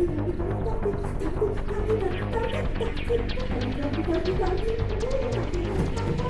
I'm gonna go get some more.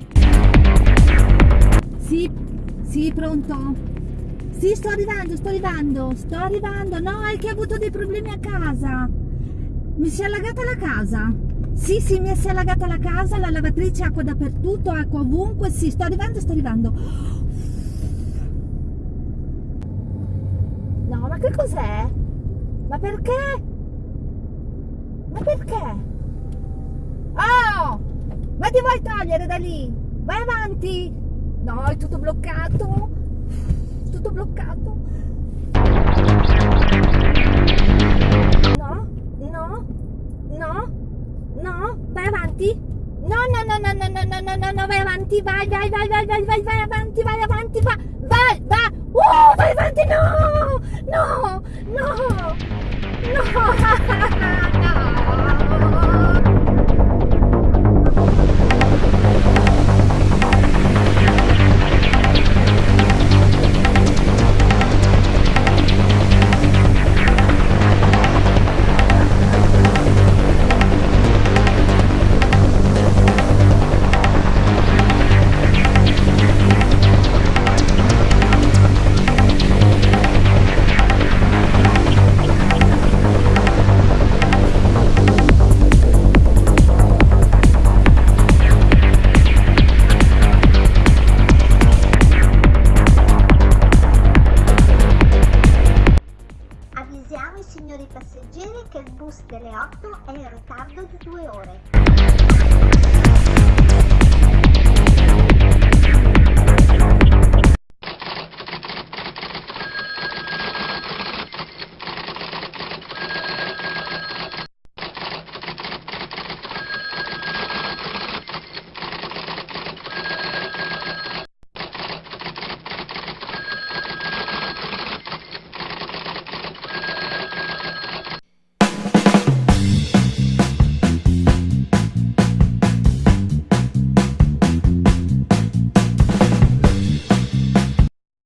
Sì, sì, pronto? Sì, sto arrivando, sto arrivando, sto arrivando. No, è che ho avuto dei problemi a casa. Mi si è allagata la casa. Sì, sì, mi si è allagata la casa, la lavatrice, acqua dappertutto, acqua ovunque. Sì, sto arrivando, sto arrivando. No, ma che cos'è? Ma perché? Ma perché? Oh! Ma ti vuoi togliere da lì? Vai avanti! No, è tutto bloccato. Tutto bloccato. No, no, no, no, vai avanti. No, no, no, no, no, no, no, no, no, vai avanti, vai, vai, vai, vai, vai, vai, vai avanti, vai avanti, vai, vai, vai. Avvisiamo i signori passeggeri che il bus delle 8 è in ritardo di due ore.